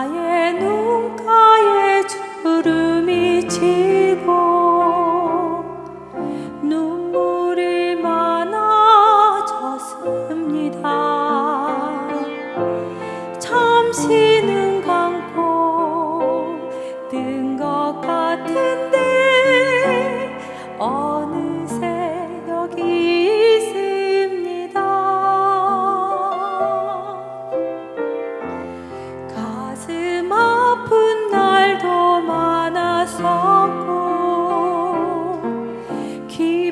나의 눈가에 주름이 지고 눈물이 많아졌습니다. 잠시 눈 감고 뜬 것 같은데 어